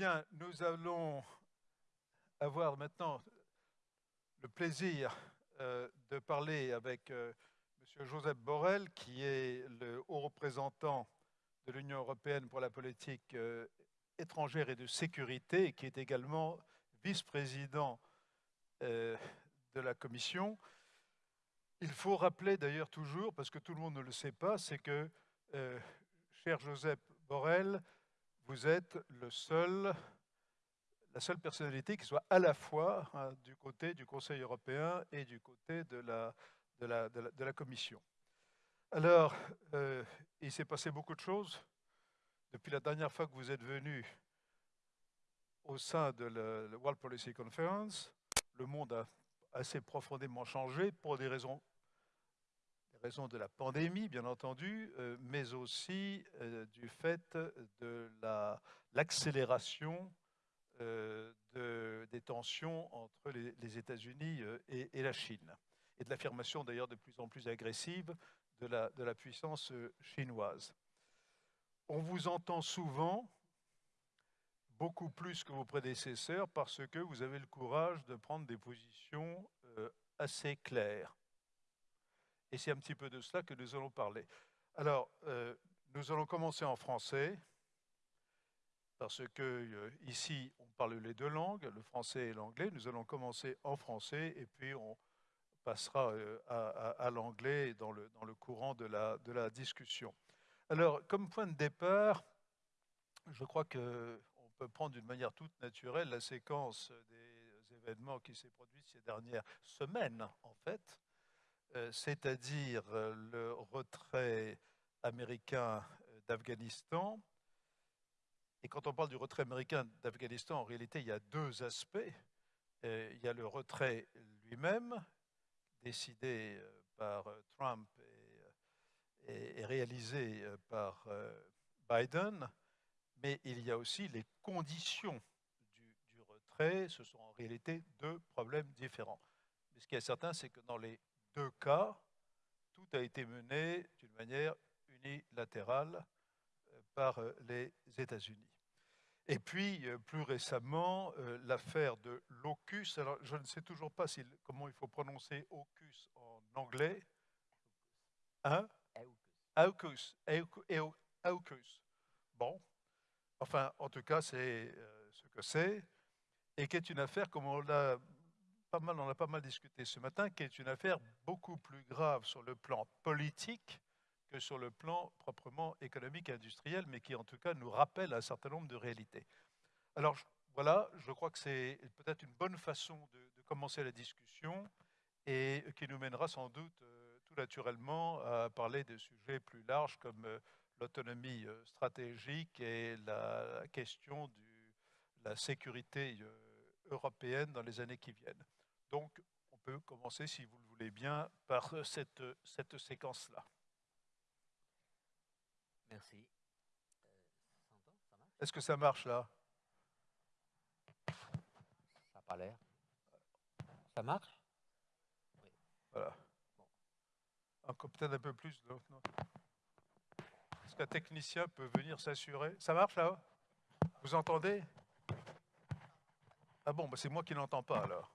Bien, nous allons avoir maintenant le plaisir euh, de parler avec euh, M. Joseph Borrell, qui est le haut représentant de l'Union européenne pour la politique euh, étrangère et de sécurité, et qui est également vice-président de la Commission. Il faut rappeler d'ailleurs toujours, parce que tout le monde ne le sait pas, c'est que, cher Joseph Borrell, vous êtes la seule personnalité qui soit à la fois hein, du côté du Conseil européen et du côté de la, Commission. Alors, euh, il s'est passé beaucoup de choses depuis la dernière fois que vous êtes venu au sein de la World Policy Conference. Le monde a assez profondément changé pour des raisons raison de la pandémie, bien entendu, euh, mais aussi euh, du fait de l'accélération euh, des tensions entre les, États-Unis et, la Chine, et de l'affirmation d'ailleurs de plus en plus agressive de la, de la puissance chinoise. On vous entend souvent, beaucoup plus que vos prédécesseurs, parce que vous avez le courage de prendre des positions assez claires et c'est un petit peu de cela que nous allons parler. Alors, euh, nous allons commencer en français, parce que euh, ici, on parle les deux langues, le français et l'anglais. Nous allons commencer en français, et puis on passera euh, à, l'anglais dans le, dans le courant de la, de la discussion. Alors, comme point de départ, je crois qu'on peut prendre d'une manière toute naturelle la séquence des événements qui s'est produite ces dernières semaines, en fait, c'est-à-dire euh, le retrait américain euh, d'Afghanistan. Et quand on parle du retrait américain d'Afghanistan, en réalité, il y a deux aspects. Il y a le retrait lui-même, décidé par Trump et, réalisé par Biden, mais il y a aussi les conditions du, du retrait. Ce sont en réalité deux problèmes différents. Mais ce qui est certain, c'est que dans les deux cas, tout a été mené d'une manière unilatérale euh, par euh, les États-Unis. Et puis, euh, plus récemment, l'affaire de l'AUKUS. Alors, je ne sais toujours pas comment il faut prononcer AUKUS en anglais. Hein? AUKUS. AUKUS. Bon. Enfin, en tout cas, c'est ce que c'est. Et qui est une affaire, comme on l'a on a pas mal discuté ce matin, qui est une affaire beaucoup plus grave sur le plan politique que sur le plan proprement économique et industriel, mais qui en tout cas nous rappelle un certain nombre de réalités. Alors voilà, je crois que c'est peut-être une bonne façon de, commencer la discussion et qui nous mènera sans doute euh, tout naturellement à parler de sujets plus larges comme euh, l'autonomie euh, stratégique et la question de la sécurité européenne dans les années qui viennent. Donc, on peut commencer, si vous le voulez bien, par cette, cette séquence-là. Merci. Euh, Est-ce que ça marche là? Ça n'a pas l'air. Ça marche? Oui. Voilà. Encore peut-être un peu plus. Est-ce qu'un technicien peut venir s'assurer? Ça marche là? Vous entendez? Ah bon, bah c'est moi qui n'entends pas alors.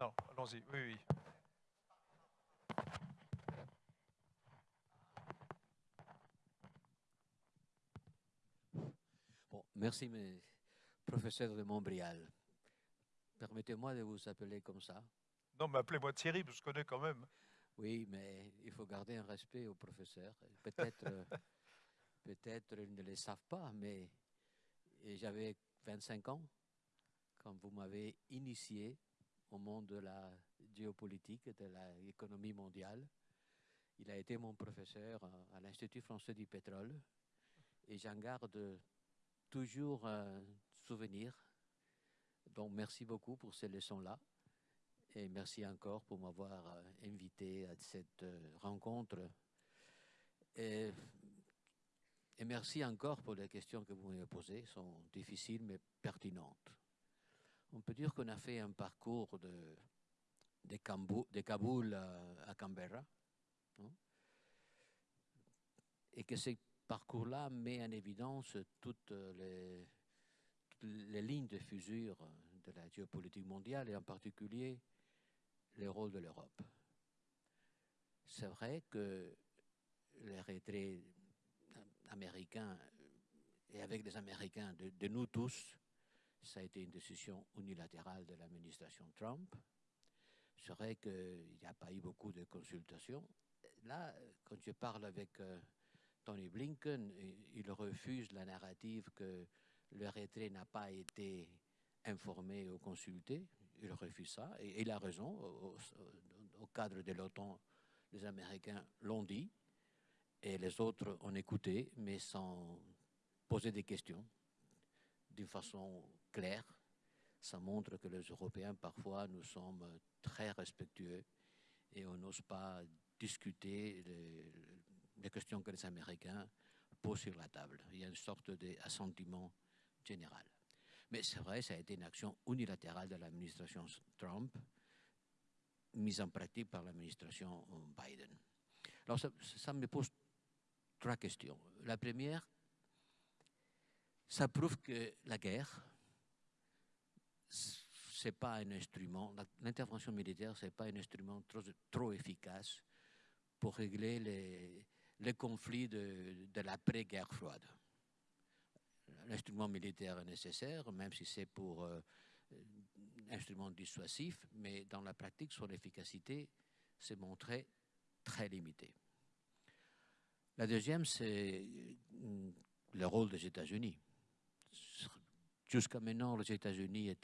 Non, allons-y. Oui, oui. Bon, merci, mes professeurs de Montbrial. Permettez-moi de vous appeler comme ça. Non, mais appelez-moi Thierry, je connais quand même. Oui, mais il faut garder un respect aux professeurs. Peut-être euh, peut-être ils ne le savent pas, mais j'avais 25 ans quand vous m'avez initié au monde de la géopolitique de l'économie mondiale. Il a été mon professeur à l'Institut français du pétrole et j'en garde toujours un souvenir. Donc merci beaucoup pour ces leçons-là et merci encore pour m'avoir invité à cette rencontre. Et, et merci encore pour les questions que vous m'avez posées, sont difficiles mais pertinentes on peut dire qu'on a fait un parcours de, Kaboul à, Canberra. et que ce parcours-là met en évidence toutes les, lignes de fusure de la géopolitique mondiale et en particulier le rôle de l'Europe. C'est vrai que les retraits américains et avec les Américains, de, nous tous, ça a été une décision unilatérale de l'administration Trump. C'est vrai qu'il n'y a pas eu beaucoup de consultations. Là, quand je parle avec euh, Tony Blinken, il refuse la narrative que le retrait n'a pas été informé ou consulté. Il refuse ça, et il a raison. Au, au, au cadre de l'OTAN, les Américains l'ont dit, et les autres ont écouté, mais sans poser des questions d'une façon claire. Ça montre que les Européens, parfois, nous sommes très respectueux et on n'ose pas discuter les, questions que les Américains posent sur la table. Il y a une sorte d'assentiment général. Mais c'est vrai, ça a été une action unilatérale de l'administration Trump, mise en pratique par l'administration Biden. Alors ça me pose trois questions. La première, ça prouve que la guerre, c'est pas un instrument, l'intervention militaire, c'est pas un instrument trop, efficace pour régler les, conflits de, l'après-guerre froide. L'instrument militaire est nécessaire, même si c'est pour euh, instrument dissuasif, mais dans la pratique, son efficacité s'est montrée très limitée. La deuxième, c'est le rôle des États-Unis. Jusqu'à maintenant, les États-Unis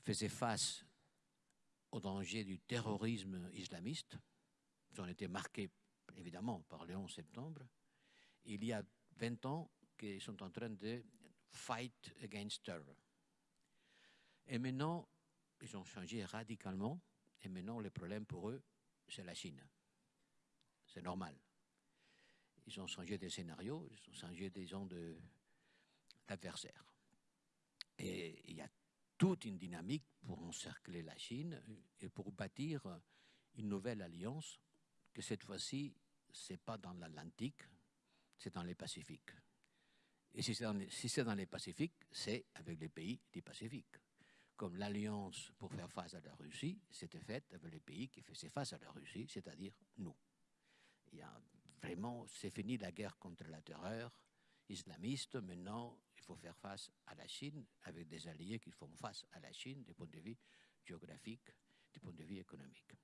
faisaient face au danger du terrorisme islamiste. Ils ont été marqués, évidemment, par le 11 septembre. Il y a 20 ans qu'ils sont en train de fight against terror. Et maintenant, ils ont changé radicalement. Et maintenant, le problème pour eux, c'est la Chine. C'est normal. Ils ont changé des scénarios, ils ont changé des gens de l'adversaire. Et il y a toute une dynamique pour encercler la Chine et pour bâtir une nouvelle alliance que cette fois-ci, ce n'est pas dans l'Atlantique, c'est dans les Pacifiques. Et si c'est dans, les, Pacifiques, c'est avec les pays du Pacifique. Comme l'alliance pour faire face à la Russie, c'était faite avec les pays qui faisaient face à la Russie, c'est-à-dire nous. Il y a vraiment, c'est fini la guerre contre la terreur islamiste. Maintenant, faut faire face à la Chine avec des alliés qui font face à la Chine du point de vue géographique, du point de vue économique.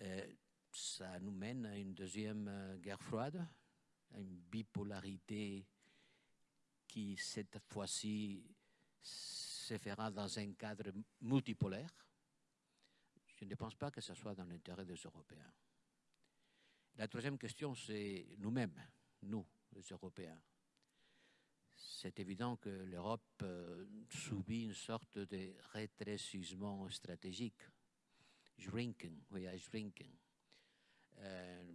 Euh, ça nous mène à une deuxième euh, guerre froide, à une bipolarité qui, cette fois-ci, se fera dans un cadre multipolaire. Je ne pense pas que ce soit dans l'intérêt des Européens. La troisième question, c'est nous-mêmes, nous, les Européens. C'est évident que l'Europe euh, subit une sorte de rétrécissement stratégique. Shrinking, are shrinking. Euh,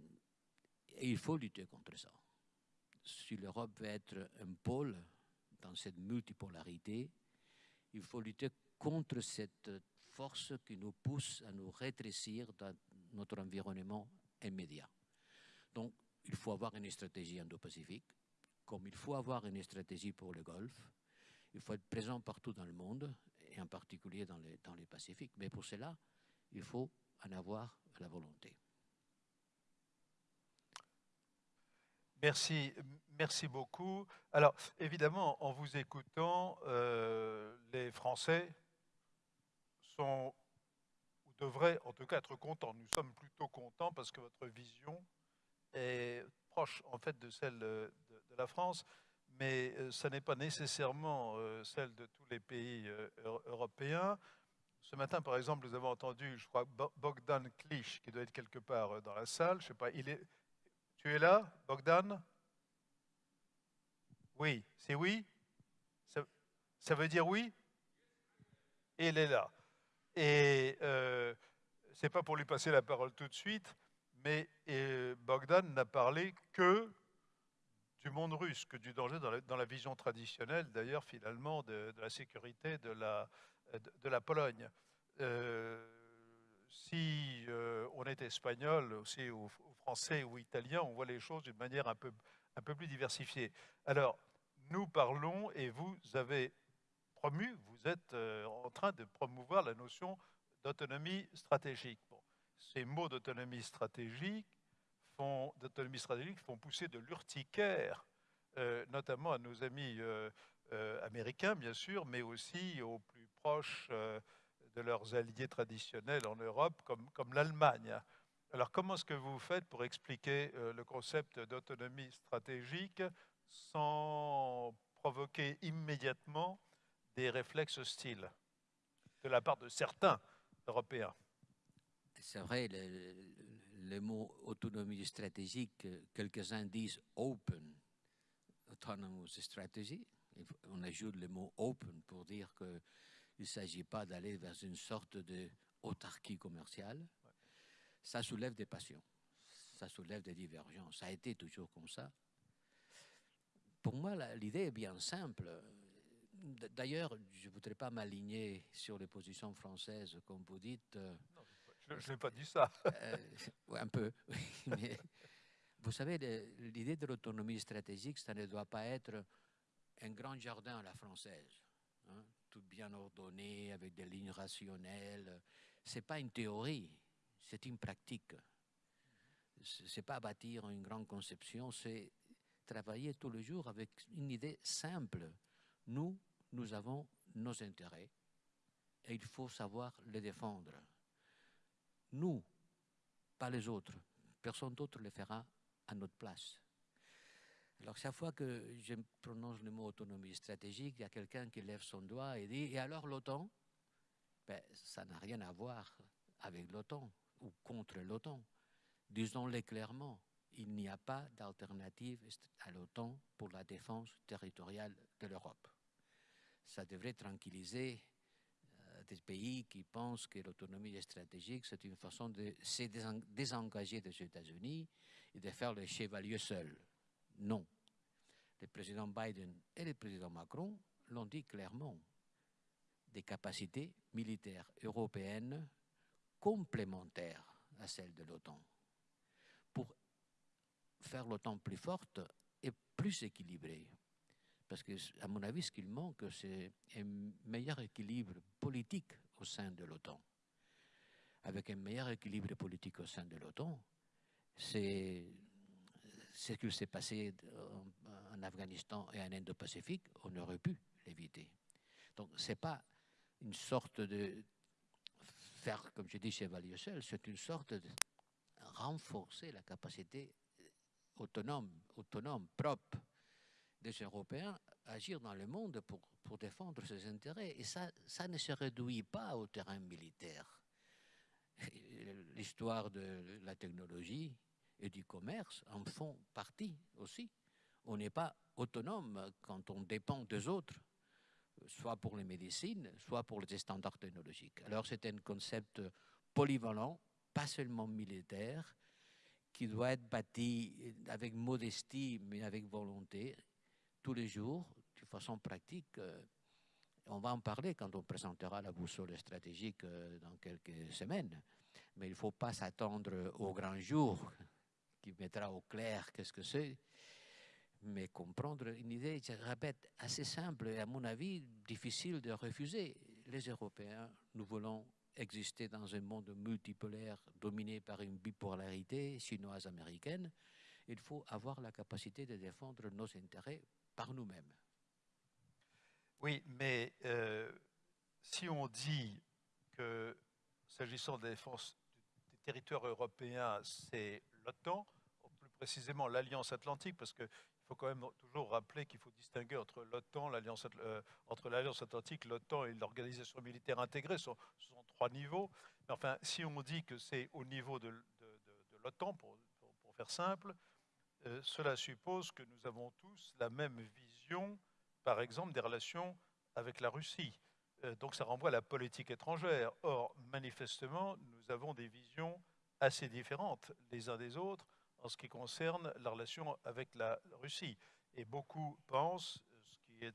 et il faut lutter contre ça. Si l'Europe veut être un pôle dans cette multipolarité, il faut lutter contre cette force qui nous pousse à nous rétrécir dans notre environnement immédiat. Donc, il faut avoir une stratégie indo-pacifique, comme il faut avoir une stratégie pour le Golfe. Il faut être présent partout dans le monde, et en particulier dans les, dans les Pacifiques. Mais pour cela, il faut en avoir la volonté. Merci, merci beaucoup. Alors, évidemment, en vous écoutant, euh, les Français sont, ou devraient en tout cas être contents. Nous sommes plutôt contents parce que votre vision est proche en fait de celle de la France, mais euh, ce n'est pas nécessairement euh, celle de tous les pays euh, européens. Ce matin, par exemple, nous avons entendu, je crois, Bogdan Klich, qui doit être quelque part dans la salle. Je sais pas. Tu es là, Bogdan? Oui, c'est oui? Ça, veut dire oui? Il est là. Et euh, c'est pas pour lui passer la parole tout de suite, mais euh, Bogdan n'a parlé que du monde russe, que du danger dans la, vision traditionnelle, d'ailleurs, finalement, de, la sécurité de la, de, la Pologne. Euh, si euh, on est espagnol, aussi, ou, français ou italien, on voit les choses d'une manière un peu, un peu plus diversifiée. Alors, nous parlons et vous avez promu, vous êtes euh, en train de promouvoir la notion d'autonomie stratégique. ces mots d'autonomie stratégique d'autonomie stratégique font pousser de l'urticaire, euh, notamment à nos amis euh, américains, bien sûr, mais aussi aux plus proches de leurs alliés traditionnels en Europe, comme, l'Allemagne. Alors, comment est-ce que vous faites pour expliquer le concept d'autonomie stratégique sans provoquer immédiatement des réflexes hostiles de la part de certains Européens? C'est vrai, mot autonomie stratégique, quelques-uns disent open autonomous strategy. On ajoute le mot open pour dire qu'il ne s'agit pas d'aller vers une sorte d'autarchie commerciale. Ça soulève des passions, ça soulève des divergences. Ça a été toujours comme ça. Pour moi, l'idée est bien simple. D'ailleurs, je ne voudrais pas m'aligner sur les positions françaises, comme vous dites. Euh, je n'ai pas dit ça. Euh, un peu. Vous savez, l'idée de l'autonomie stratégique, ça ne doit pas être un grand jardin à la française, hein, tout bien ordonné, avec des lignes rationnelles. Ce n'est pas une théorie, c'est une pratique. Ce n'est pas bâtir une grande conception, c'est travailler tous les jours avec une idée simple. Nous, nous avons nos intérêts et il faut savoir les défendre. Nous, pas les autres. Personne d'autre le fera à notre place. Alors, chaque fois que je prononce le mot autonomie stratégique, il y a quelqu'un qui lève son doigt et dit Et alors l'OTAN? Ben, Ça n'a rien à voir avec l'OTAN ou contre l'OTAN. Disons-le clairement il n'y a pas d'alternative à l'OTAN pour la défense territoriale de l'Europe ça devrait tranquilliser pays qui pensent que l'autonomie stratégique, c'est une façon de se désengager des États-Unis et de faire le chevalier seul. Non. Le président Biden et le président Macron l'ont dit clairement. Des capacités militaires européennes complémentaires à celles de l'OTAN pour faire l'OTAN plus forte et plus équilibrée. Parce que, à mon avis, ce qu'il manque, c'est un meilleur équilibre politique au sein de l'OTAN. Avec un meilleur équilibre politique au sein de l'OTAN, c'est ce qui s'est passé en, Afghanistan et en Indo-Pacifique, on aurait pu l'éviter. Donc, ce n'est pas une sorte de faire, comme je dis, chevalier seul, c'est une sorte de renforcer la capacité autonome, autonome, propre des Européens agir dans le monde pour, pour défendre ses intérêts. Et ça, ça ne se réduit pas au terrain militaire. L'histoire de la technologie et du commerce en font partie aussi. On n'est pas autonome quand on dépend des autres, soit pour les médecines, soit pour les standards technologiques. Alors c'est un concept polyvalent, pas seulement militaire, qui doit être bâti avec modestie, mais avec volonté, tous les jours, de façon pratique. Euh, on va en parler quand on présentera la boussole stratégique euh, dans quelques semaines. Mais il ne faut pas s'attendre au grand jour qui mettra au clair qu'est-ce que c'est, mais comprendre une idée, je répète, assez simple et à mon avis difficile de refuser. Les Européens, nous voulons exister dans un monde multipolaire dominé par une bipolarité chinoise-américaine. Il faut avoir la capacité de défendre nos intérêts nous-mêmes. Oui, mais euh, si on dit que s'agissant de la défense des territoires européens, c'est l'OTAN, plus précisément l'Alliance Atlantique, parce qu'il faut quand même toujours rappeler qu'il faut distinguer entre l'OTAN, l'Alliance euh, Atlantique, l'OTAN et l'organisation militaire intégrée, ce sont, trois niveaux. Mais enfin, si on dit que c'est au niveau de, l'OTAN, pour, faire simple, euh, cela suppose que nous avons tous la même vision, par exemple, des relations avec la Russie. Euh, donc ça renvoie à la politique étrangère. Or, manifestement, nous avons des visions assez différentes les uns des autres en ce qui concerne la relation avec la Russie. Et beaucoup pensent, ce qui est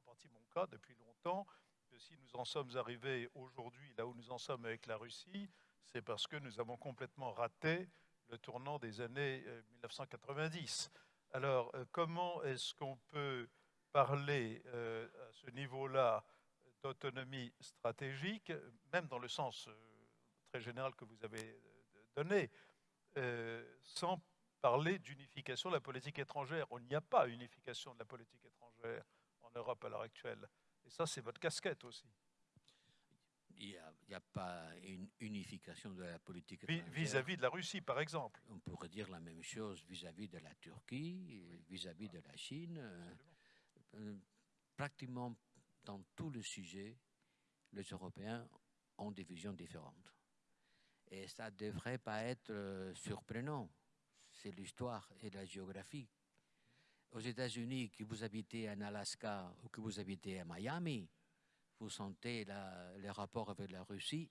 en partie mon cas depuis longtemps, que si nous en sommes arrivés aujourd'hui là où nous en sommes avec la Russie, c'est parce que nous avons complètement raté le tournant des années 1990. Alors, euh, comment est-ce qu'on peut parler euh, à ce niveau-là d'autonomie stratégique, même dans le sens euh, très général que vous avez euh, donné, euh, sans parler d'unification de la politique étrangère? On n'y a pas unification de la politique étrangère en Europe à l'heure actuelle. Et ça, c'est votre casquette aussi. Il n'y a, pas une unification de la politique. Vis-à-vis de la Russie, par exemple. On pourrait dire la même chose vis-à-vis de la Turquie, vis-à-vis de la Chine. euh, euh, pratiquement dans tous les sujets, les Européens ont des visions différentes. Et ça ne devrait pas être euh, surprenant. C'est l'histoire et la géographie. Aux États-Unis, que vous habitez en Alaska ou que vous habitez à Miami, vous sentez la- les rapports avec la Russie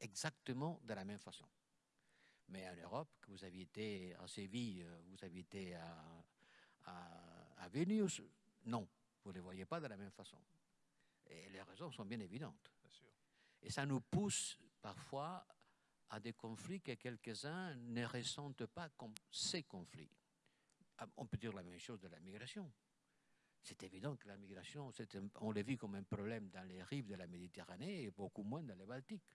exactement de la même façon. Mais en Europe, que vous habitez à Séville, euh, vous habitez à, à, à Vilnius, non, vous ne les voyez pas de la même façon. Et les raisons sont bien évidentes. Bien sûr. Et ça nous pousse parfois à des conflits que quelques-uns ne ressentent pas comme ces conflits. Ah, On peut dire la même chose de la migration. C'est évident que la migration, on l'a vu comme un problème dans les rives de la Méditerranée et beaucoup moins dans les Baltiques.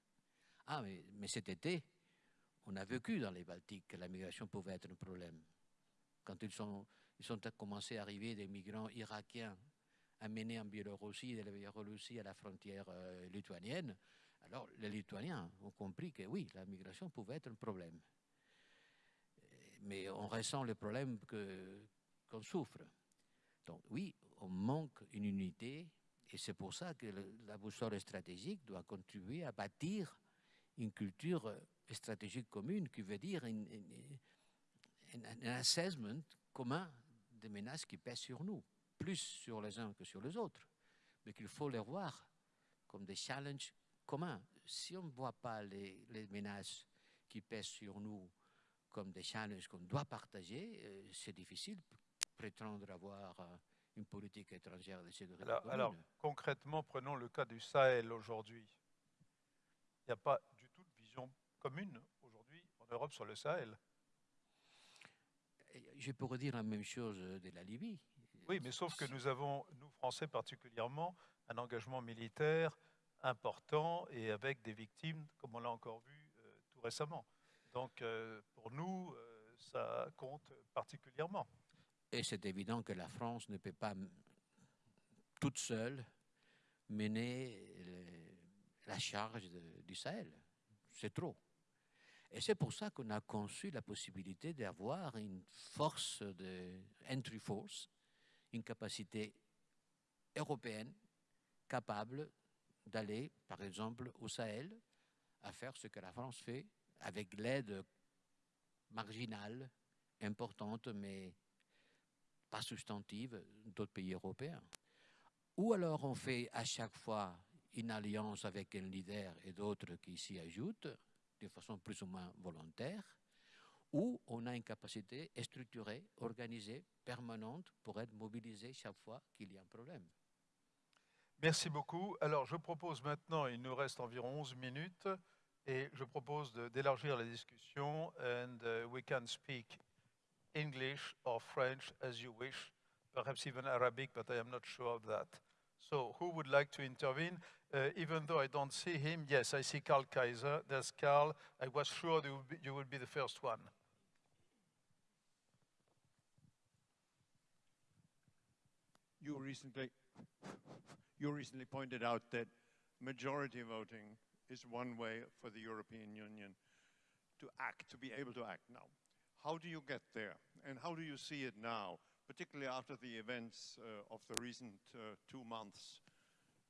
Ah, mais, cet été, on a vécu dans les Baltiques que la migration pouvait être un problème. Quand ils sont, ils sont commencé à arriver des migrants irakiens amenés en Biélorussie, de la Biélorussie à la frontière euh, lituanienne, alors les Lituaniens ont compris que oui, la migration pouvait être un problème. Euh, Mais on ressent le problème qu'on souffre. Donc oui, on manque une unité et c'est pour ça que la boussole stratégique doit contribuer à bâtir une culture euh, stratégique commune qui veut dire un assessment commun des menaces qui pèsent sur nous, plus sur les uns que sur les autres, mais qu'il faut les voir comme des challenges communs. Si on ne voit pas les, menaces qui pèsent sur nous comme des challenges qu'on doit partager, euh, c'est difficile prétendre avoir euh, une politique étrangère de sécurité Alors, concrètement, prenons le cas du Sahel aujourd'hui. Il n'y a pas du tout de vision commune aujourd'hui en Europe sur le Sahel. Je pourrais dire la même chose de la Libye. Oui, mais sauf que nous avons, nous Français particulièrement, un engagement militaire important et avec des victimes, comme on l'a encore vu euh, tout récemment. Donc, euh, pour nous, euh, ça compte particulièrement. Et c'est évident que la France ne peut pas toute seule mener la charge du Sahel. C'est trop. Et c'est pour ça qu'on a conçu la possibilité d'avoir une force de entry force, une capacité européenne capable d'aller, par exemple, au Sahel, à faire ce que la France fait avec l'aide marginale, importante, mais pas substantive d'autres pays européens. Ou alors on fait à chaque fois une alliance avec un leader et d'autres qui s'y ajoutent de façon plus ou moins volontaire, ou on a une capacité structurée, organisée, permanente pour être mobilisé chaque fois qu'il y a un problème. Merci beaucoup. Alors, je propose maintenant, il nous reste environ 11 minutes, et je propose d'élargir la discussion, and uh, we can speak English or French as you wish, perhaps even Arabic, but I am not sure of that. So, who would like to intervene? Uh, even though I don't see him, yes, I see Karl Kaiser. There's Karl. I was sure you would be, you would be the first one. You recently, you recently pointed out that majority voting is one way for the European Union to act, to be able to act now. How do you get there? And how do you see it now, particularly after the events uh, of the recent uh, two months,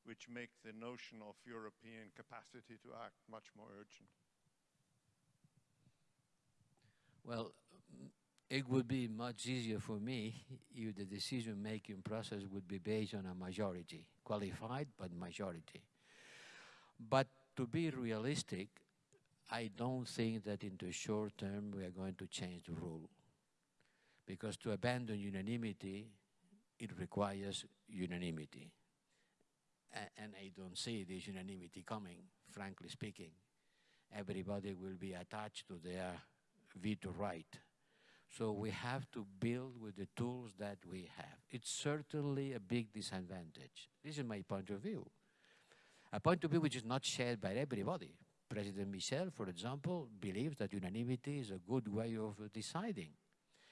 which make the notion of European capacity to act much more urgent? Well, it would be much easier for me if the decision-making process would be based on a majority, qualified but majority. But to be realistic, I don't think that in the short term we are going to change the rule. Because to abandon unanimity, it requires unanimity. A- and I don't see this unanimity coming, frankly speaking. Everybody will be attached to their veto right. So we have to build with the tools that we have. It's certainly a big disadvantage. This is my point of view. A point of view which is not shared by everybody. President Michel, for example, believes that unanimity is a good way of deciding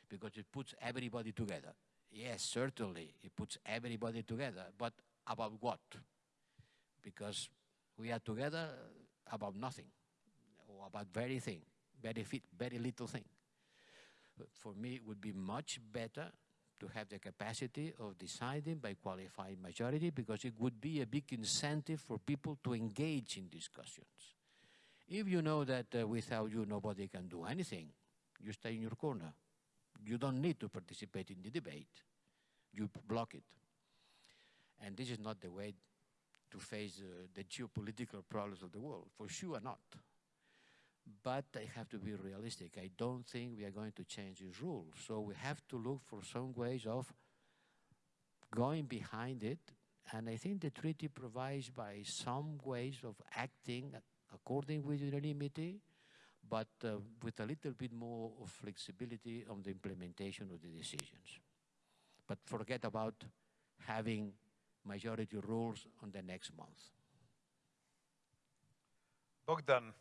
because it puts everybody together. Yes, certainly, it puts everybody together, but about what? Because we are together about nothing, or about very thing, very, fit, very little thing. For me, it would be much better to have the capacity of deciding by qualified majority because it would be a big incentive for people to engage in discussions. If you know that uh, without you nobody can do anything, you stay in your corner. You don't need to participate in the debate. You block it. And this is not the way to face uh, the geopolitical problems of the world, for sure not. But I have to be realistic. I don't think we are going to change these rules. So we have to look for some ways of going behind it. And I think the treaty provides by some ways of acting according with unanimity, but uh, with a little bit more of flexibility on the implementation of the decisions. But forget about having majority rules on the next month. Bogdan,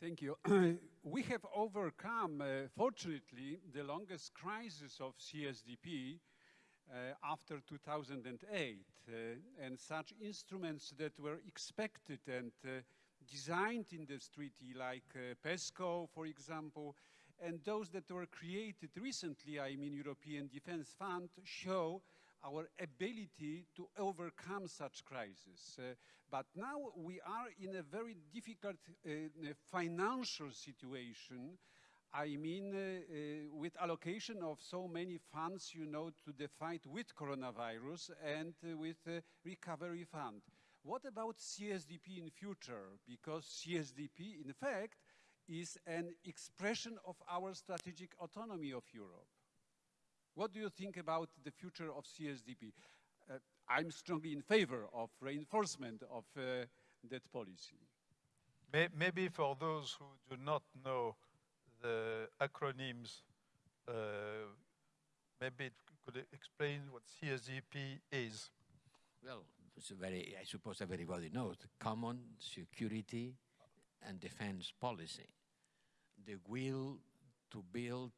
Thank you. we have overcome, uh, fortunately, the longest crisis of CSDP uh, after 2008. Uh, and such instruments that were expected and uh, designed in this treaty, like uh, PESCO, for example, and those that were created recently, I mean European Defence Fund, show our ability to overcome such crises. Uh, but now we are in a very difficult uh, financial situation. I mean, uh, uh, with allocation of so many funds, you know, to the fight with coronavirus and uh, with recovery fund. What about CSDP in future? Because CSDP, in fact, is an expression of our strategic autonomy of Europe. What do you think about the future of CSDP? Uh, I'm strongly in favor of reinforcement of uh, that policy. maybe for those who do not know the acronyms, uh, maybe it could explain what CSDP is. Well, it's very, I suppose everybody knows, common security and defense policy. The will to build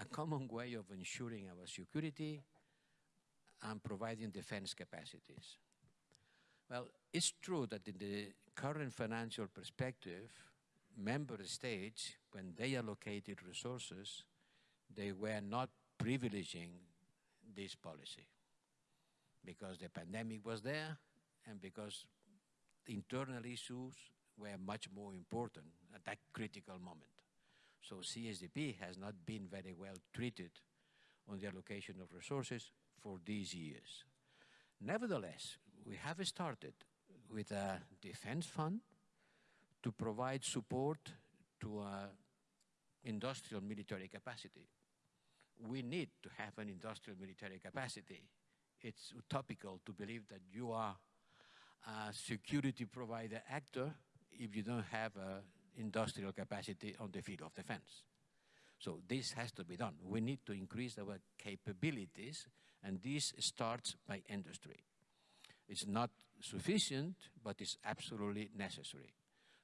a common way of ensuring our security and providing defense capacities. Well, it's true that in the current financial perspective, member states, when they allocated resources, they were not privileging this policy because the pandemic was there and because internal issues were much more important at that critical moment. So CSDP has not been very well treated on the allocation of resources for these years. Nevertheless, we have started with a defense fund to provide support to uh, industrial military capacity. We need to have an industrial military capacity. It's utopical to believe that you are a security provider actor if you don't have a industrial capacity on the field of defense. So this has to be done. We need to increase our capabilities, and this starts by industry. It's not sufficient, but it's absolutely necessary.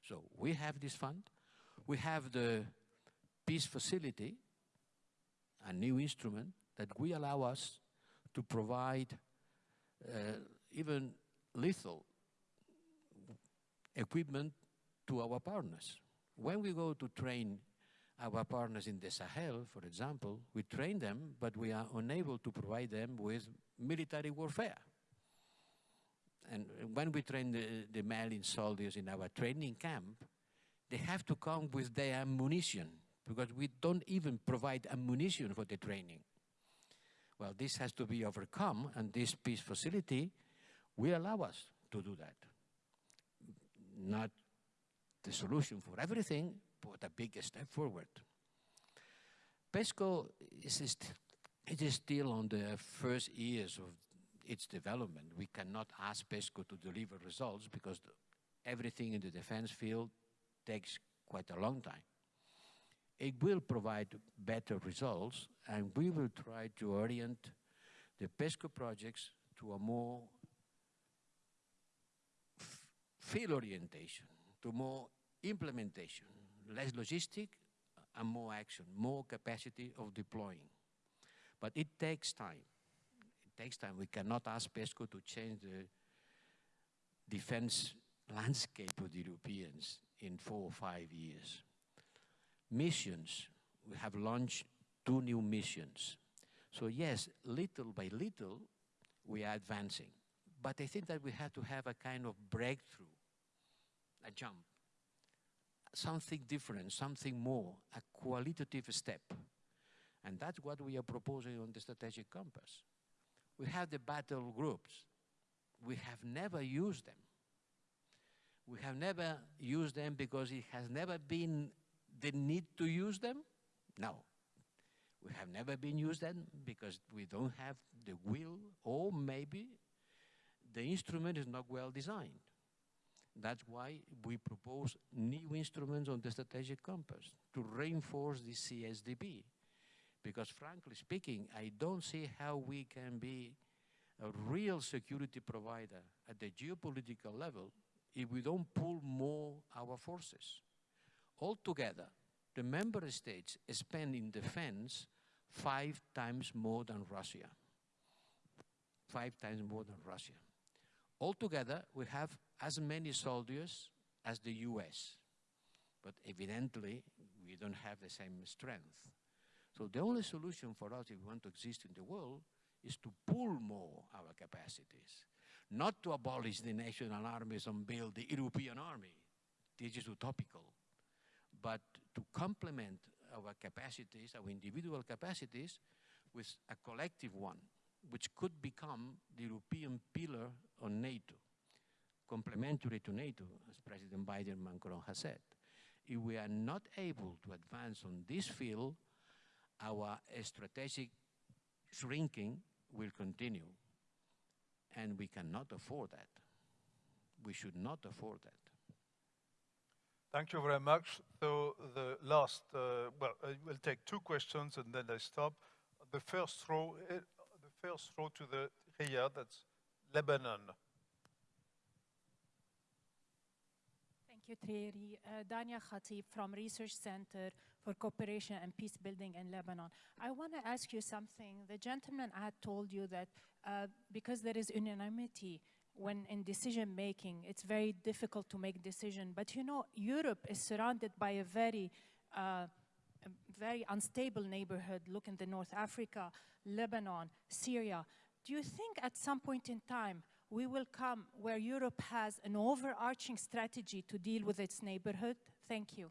So we have this fund. We have the peace facility, a new instrument that will allow us to provide uh, even lethal equipment to our partners. When we go to train our partners in the Sahel, for example, we train them, but we are unable to provide them with military warfare. And when we train the, the Malian soldiers in our training camp, they have to come with their ammunition because we don't even provide ammunition for the training. Well, this has to be overcome, and this peace facility will allow us to do that. Not the solution for everything, but a big step forward. PESCO is, it is still on the first years of its development. We cannot ask PESCO to deliver results because everything in the defense field takes quite a long time. It will provide better results, and we will try to orient the PESCO projects to a more field orientation, to more implementation, less logistic and more action, more capacity of deploying. But it takes time. Takes time. We cannot ask PESCO to change the defense landscape of the Europeans in four or five years. Missions, we have launched two new missions. So yes, little by little, we are advancing. But I think that we have to have a kind of breakthrough, a jump, something different, something more, a qualitative step. And that's what we are proposing on the strategic compass. We have the battle groups. We have never used them. We have never used them because it has never been the need to use them. No. We have never been used them because we don't have the will or maybe the instrument is not well designed. That's why we propose new instruments on the strategic compass to reinforce the CSDP. Because frankly speaking, I don't see how we can be a real security provider at the geopolitical level if we don't pull more our forces. Altogether, the member states spend in defense five times more than Russia. Five times more than Russia. Altogether, we have as many soldiers as the US. But evidently, we don't have the same strength. So the only solution for us if we want to exist in the world is to pull more our capacities. Not to abolish the national armies and build the European army. This is utopical. But to complement our capacities, our individual capacities, with a collective one, which could become the European pillar on NATO, complementary to NATO, as President Biden Macron has said. If we are not able to advance on this field, our strategic shrinking will continue. And we cannot afford that. We should not afford that. Thank you very much. So the last, uh, well, I will take two questions and then I stop. The first row, uh, the first row to the here, that's Lebanon. Thierry. Uh, Dania Khatib from Research Center for Cooperation and Peace Building in Lebanon. I want to ask you something. The gentleman had told you that uh, because there is unanimity when in decision making, it's very difficult to make decision. But you know, Europe is surrounded by a very, uh, a very unstable neighborhood. Look in the North Africa, Lebanon, Syria. Do you think at some point in time we will come where Europe has an overarching strategy to deal with its neighborhood? Thank you.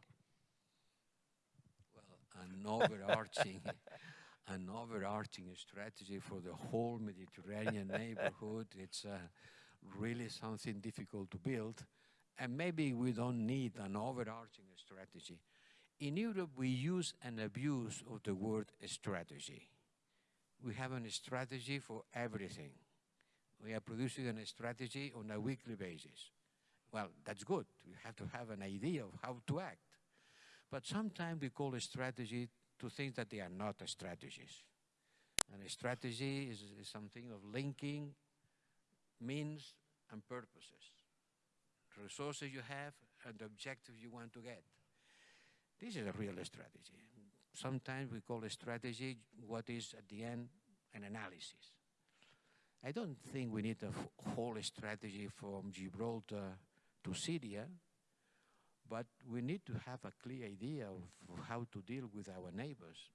Well, an overarching, an overarching strategy for the whole Mediterranean neighborhood. It's uh, really something difficult to build. And maybe we don't need an overarching strategy. In Europe, we use and abuse of the word strategy. We have a strategy for everything. We are producing a strategy on a weekly basis. Well, that's good. We have to have an idea of how to act. But sometimes we call a strategy to things that they are not strategies. And a strategy is, is something of linking means and purposes, resources you have and the objectives you want to get. This is a real strategy. Sometimes we call a strategy what is at the end an analysis. I don't think we need a whole strategy from Gibraltar to Syria, but we need to have a clear idea of how to deal with our neighbors.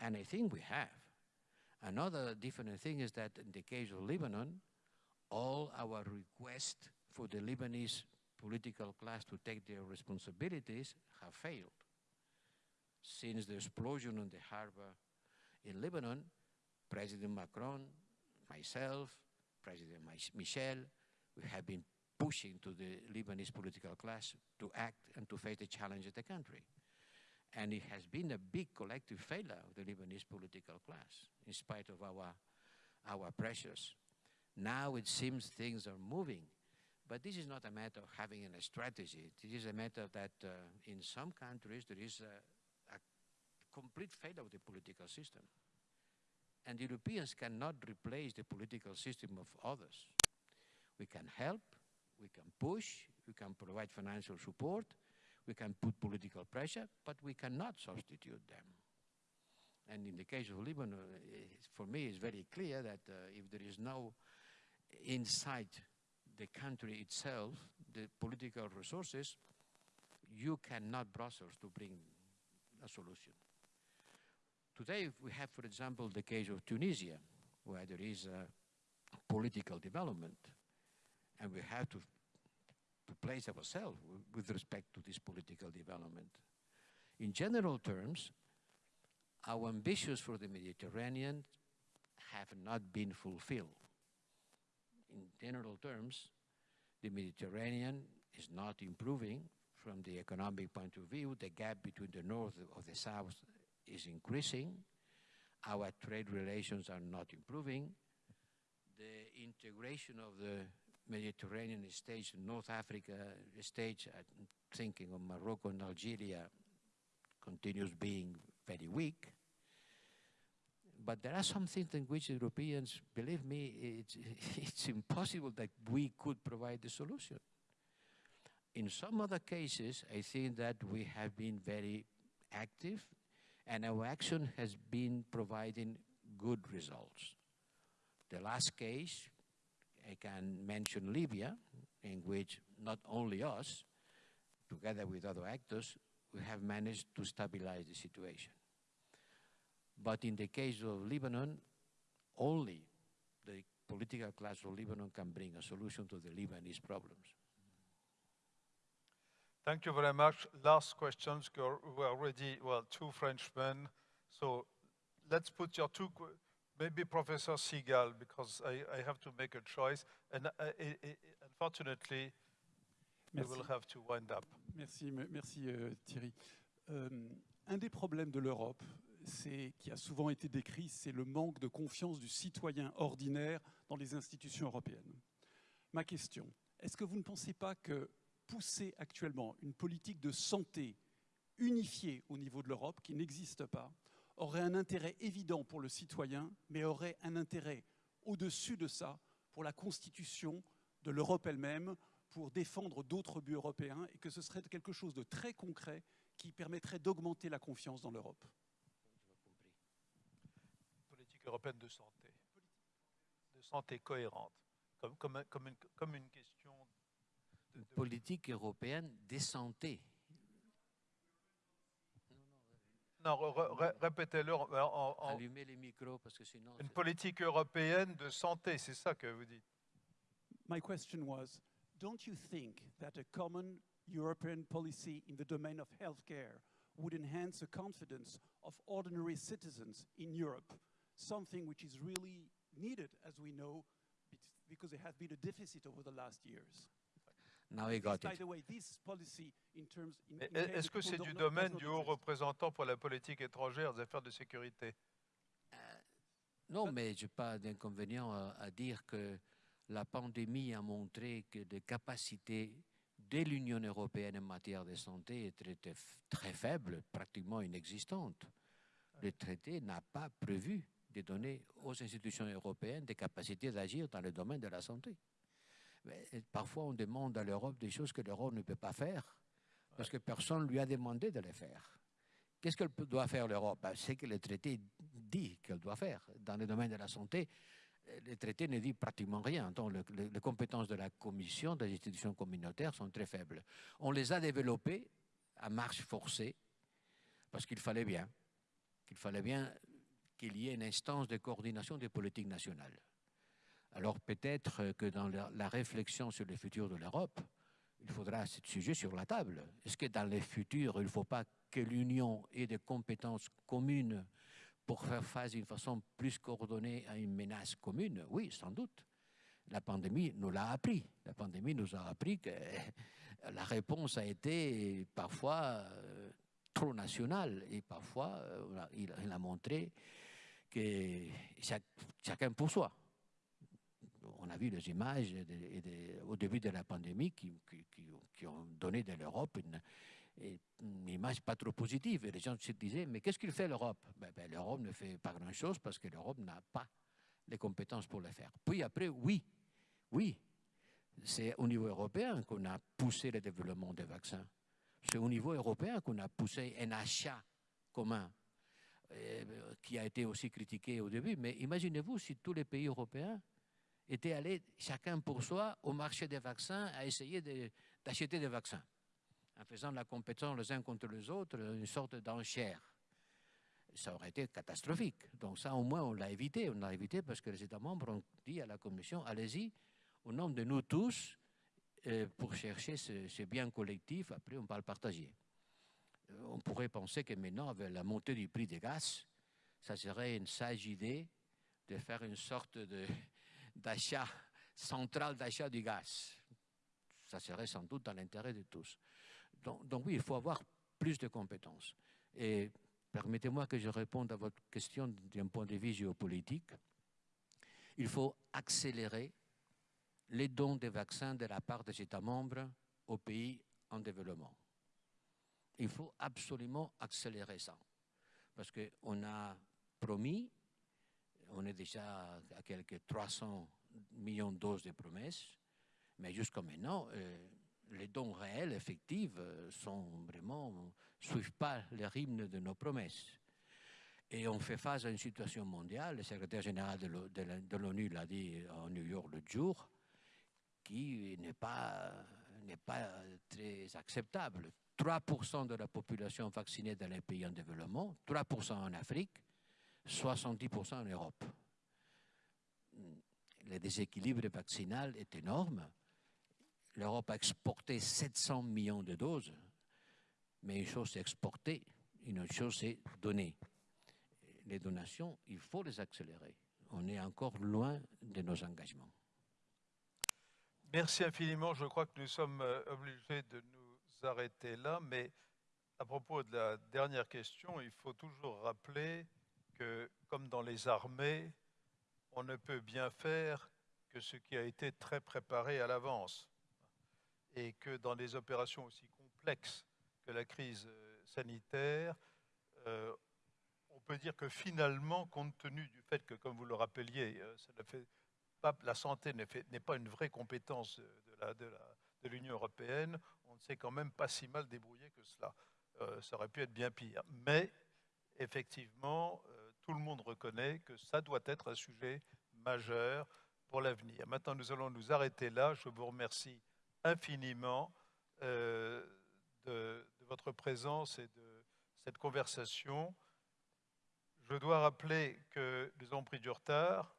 And I think we have. Another different thing is that in the case of Lebanon, all our requests for the Lebanese political class to take their responsibilities have failed. Since the explosion on the harbor in Lebanon, President Macron, myself, President Michel, we have been pushing to the Lebanese political class to act and to face the challenge of the country. And it has been a big collective failure of the Lebanese political class, in spite of our, our pressures. Now it seems things are moving, But this is not a matter of having a strategy. It is a matter that uh, in some countries there is a, a complete failure of the political system. And Europeans cannot replace the political system of others. We can help, we can push, we can provide financial support, we can put political pressure, but we cannot substitute them. And in the case of Lebanon, for me, it's very clear that uh, if there is no inside the country itself, the political resources, you cannot Brussels to bring a solution. Today, we have, for example, the case of Tunisia, where there is a political development, and we have to, to place ourselves with respect to this political development. In general terms, our ambitions for the Mediterranean have not been fulfilled. In general terms, the Mediterranean is not improving from the economic point of view. The gap between the north of the south is increasing. Our trade relations are not improving. The integration of the Mediterranean states, North Africa states, I'm thinking of Morocco and Algeria, continues being very weak. But there are some things in which Europeans, believe me, it's, it's impossible that we could provide the solution. In some other cases, I think that we have been very active and our action has been providing good results. The last case, I can mention Libya, in which not only us, together with other actors, we have managed to stabilize the situation. But in the case of Lebanon, only the political class of Lebanon can bring a solution to the Lebanese problems. Thank you very much. Last questions. We're already, well, two Frenchmen. So let's put your two, maybe Professor Seagal, because I, I have to make a choice. And uh, unfortunately, Merci. we will have to wind up. Merci, merci euh, Thierry. Euh, un des problèmes de l'Europe, qui a souvent été décrit, c'est le manque de confiance du citoyen ordinaire dans les institutions européennes. Ma question, est-ce que vous ne pensez pas que pousser actuellement une politique de santé unifiée au niveau de l'Europe, qui n'existe pas, aurait un intérêt évident pour le citoyen, mais aurait un intérêt au-dessus de ça pour la constitution de l'Europe elle-même, pour défendre d'autres buts européens, et que ce serait quelque chose de très concret qui permettrait d'augmenter la confiance dans l'Europe. Européenne de santé, de santé cohérente, comme une question... Politique européenne de santé. Non, répétez-le. Allumez les micros parce que sinon... Une politique européenne de santé, c'est ça que vous dites. My question was, don't you think that a common European policy in the domain of healthcare would enhance the confidence of ordinary citizens in Europe? Something which is really needed, as we know, because there has been a deficit over the last years. Est-ce que c'est du domaine du haut représentant pour la politique étrangère des affaires de sécurité? Euh, Non, mais je n'ai pas d'inconvénient à, à, dire que la pandémie a montré que les capacités de l'Union européenne en matière de santé étaient très, très faibles, pratiquement inexistantes. Le traité n'a pas prévu de donner aux institutions européennes des capacités d'agir dans le domaine de la santé. Parfois, on demande à l'Europe des choses que l'Europe ne peut pas faire, parce que personne ne lui a demandé de les faire. Qu'est-ce qu'elle doit faire l'Europe? Ben, C'est que le traité dit qu'elle doit faire. Dans le domaine de la santé, le traité ne dit pratiquement rien. Donc, le, le, les compétences de la Commission, des institutions communautaires sont très faibles. On les a développées à marche forcée, parce qu'il fallait bien, qu'il fallait bien qu'il y ait une instance de coordination des politiques nationales. Alors peut-être que dans la, réflexion sur le futur de l'Europe, il faudra ce sujet sur la table. Est-ce que dans le futur, il ne faut pas que l'Union ait des compétences communes pour faire face d'une façon plus coordonnée à une menace commune? Oui, sans doute. La pandémie nous l'a appris. La pandémie nous a appris que la réponse a été parfois euh, trop nationale et parfois euh, il, a montré que chacun pour soi. On a vu les images au début de la pandémie qui, ont donné de l'Europe une, une, image pas trop positive. Et les gens se disaient, mais qu'est-ce qu'il fait l'Europe? Ben, ben, L'Europe ne fait pas grand-chose parce que l'Europe n'a pas les compétences pour le faire. Puis après, oui, oui, c'est au niveau européen qu'on a poussé le développement des vaccins. C'est au niveau européen qu'on a poussé un achat commun euh, qui a été aussi critiqué au début. Mais imaginez-vous si tous les pays européens étaient allés chacun pour soi au marché des vaccins à essayer d'acheter des vaccins, en faisant la compétition les uns contre les autres, une sorte d'enchère. Ça aurait été catastrophique. Donc ça, au moins, on l'a évité. On l'a évité parce que les États membres ont dit à la Commission, allez-y, au nom de nous tous, euh, pour chercher ce, bien collectif, après on parle partager. Euh, on pourrait penser que maintenant, avec la montée du prix des gaz, ça serait une sage idée de faire une sorte d'achat central d'achat du gaz. Ça serait sans doute dans l'intérêt de tous. Donc, donc, oui, il faut avoir plus de compétences. Et permettez-moi que je réponde à votre question d'un point de vue géopolitique. Il faut accélérer les dons de vaccins de la part des États membres aux pays en développement. Il faut absolument accélérer ça. Parce qu'on a promis, on est déjà à quelques 300 millions de doses de promesses, mais jusqu'à maintenant, euh, les dons réels, effectifs, euh, sont vraiment, suivent pas le rythme de nos promesses. Et on fait face à une situation mondiale, le secrétaire général de l'ONU l'a dit en New York le jour, qui n'est pas, pas très acceptable. 3% de la population vaccinée dans les pays en développement, 3% en Afrique, 70% en Europe. Le déséquilibre vaccinal est énorme. L'Europe a exporté 700 millions de doses, mais une chose c'est exporter, une autre chose c'est donner. Les donations, il faut les accélérer. On est encore loin de nos engagements. Merci infiniment. Je crois que nous sommes euh, obligés de nous arrêter là, mais à propos de la dernière question, il faut toujours rappeler que, comme dans les armées, on ne peut bien faire que ce qui a été très préparé à l'avance. Et que dans des opérations aussi complexes que la crise euh, sanitaire, euh, on peut dire que finalement, compte tenu du fait que, comme vous le rappeliez, fait la santé n'est pas une vraie compétence de l'Union européenne, on ne s'est quand même pas si mal débrouillé que cela. Euh, ça aurait pu être bien pire. Mais effectivement, euh, tout le monde reconnaît que ça doit être un sujet majeur pour l'avenir. Maintenant, nous allons nous arrêter là. Je vous remercie infiniment euh, de, votre présence et de cette conversation. Je dois rappeler que nous avons pris du retard.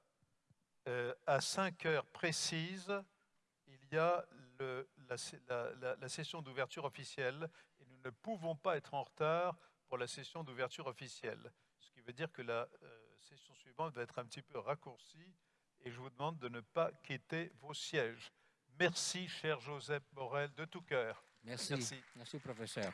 Euh, à 5 heures précises, il y a la, session d'ouverture officielle et nous ne pouvons pas être en retard pour la session d'ouverture officielle. Veut dire que la euh, session suivante va être un petit peu raccourcie et je vous demande de ne pas quitter vos sièges. Merci, cher Joseph Morel, de tout cœur. Merci. Merci, Merci professeur.